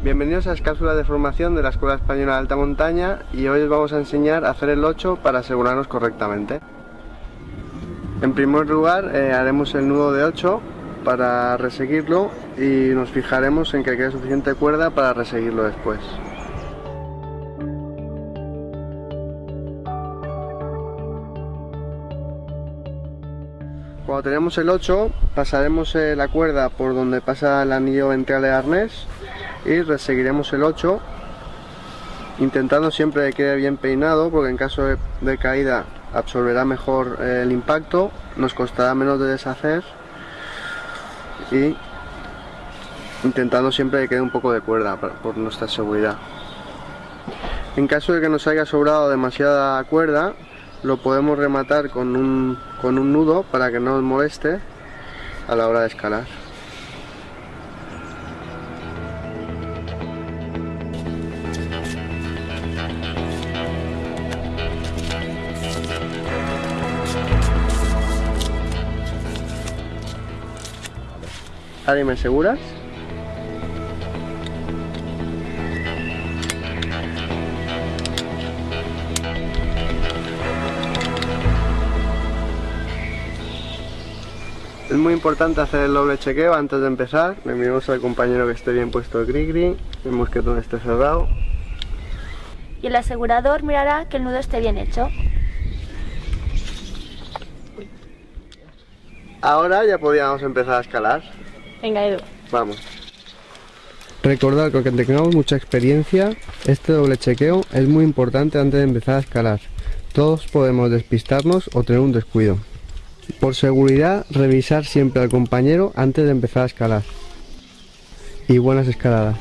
Bienvenidos a las cápsulas de formación de la Escuela Española de Alta Montaña y hoy os vamos a enseñar a hacer el 8 para asegurarnos correctamente. En primer lugar eh, haremos el nudo de 8 para reseguirlo y nos fijaremos en que quede suficiente cuerda para reseguirlo después. Cuando tenemos el 8 pasaremos eh, la cuerda por donde pasa el anillo ventral de arnés y reseguiremos el 8 intentando siempre que quede bien peinado porque en caso de, caída absorberá mejor eh, el impacto nos costará menos de deshacer y intentando siempre que quede un poco de cuerda por nuestra seguridad en caso de que nos haya sobrado demasiada cuerda lo podemos rematar con un, con un nudo para que no nos moleste a la hora de escalar. Ari, ¿me aseguras? Es muy importante hacer el doble chequeo antes de empezar. Le miramos al compañero que esté bien puesto el gris vemos que todo esté cerrado. Y el asegurador mirará que el nudo esté bien hecho. Ahora ya podríamos empezar a escalar. Venga Edu. Vamos. Recordad que aunque tengamos mucha experiencia, este doble chequeo es muy importante antes de empezar a escalar. Todos podemos despistarnos o tener un descuido. Por seguridad, revisar siempre al compañero antes de empezar a escalar. Y buenas escaladas.